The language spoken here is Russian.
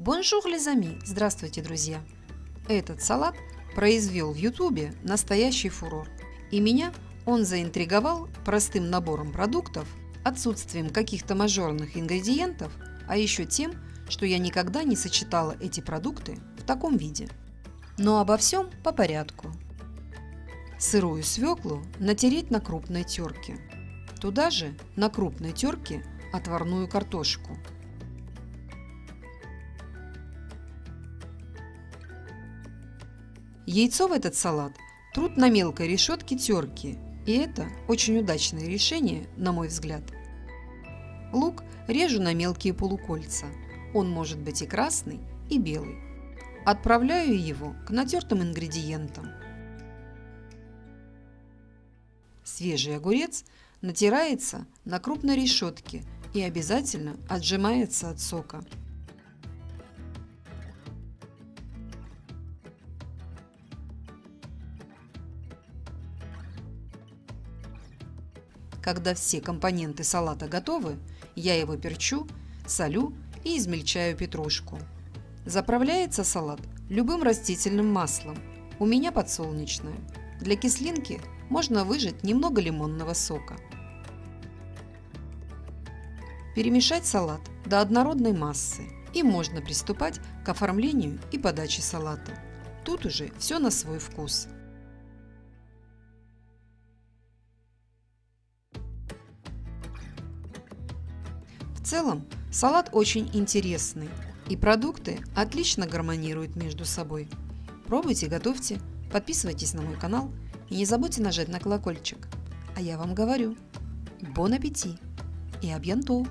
Bonjour les amis! Здравствуйте, друзья! Этот салат произвел в ютубе настоящий фурор. И меня он заинтриговал простым набором продуктов, отсутствием каких-то мажорных ингредиентов, а еще тем, что я никогда не сочетала эти продукты в таком виде. Но обо всем по порядку. Сырую свеклу натереть на крупной терке. Туда же на крупной терке отварную картошку – Яйцо в этот салат труд на мелкой решетке терки, и это очень удачное решение, на мой взгляд. Лук режу на мелкие полукольца. Он может быть и красный, и белый. Отправляю его к натертым ингредиентам. Свежий огурец натирается на крупной решетке и обязательно отжимается от сока. Когда все компоненты салата готовы, я его перчу, солю и измельчаю петрушку. Заправляется салат любым растительным маслом. У меня подсолнечное. Для кислинки можно выжать немного лимонного сока. Перемешать салат до однородной массы и можно приступать к оформлению и подаче салата. Тут уже все на свой вкус. Целом, салат очень интересный, и продукты отлично гармонируют между собой. Пробуйте, готовьте, подписывайтесь на мой канал и не забудьте нажать на колокольчик. А я вам говорю, бон аппетит и абьянтоу!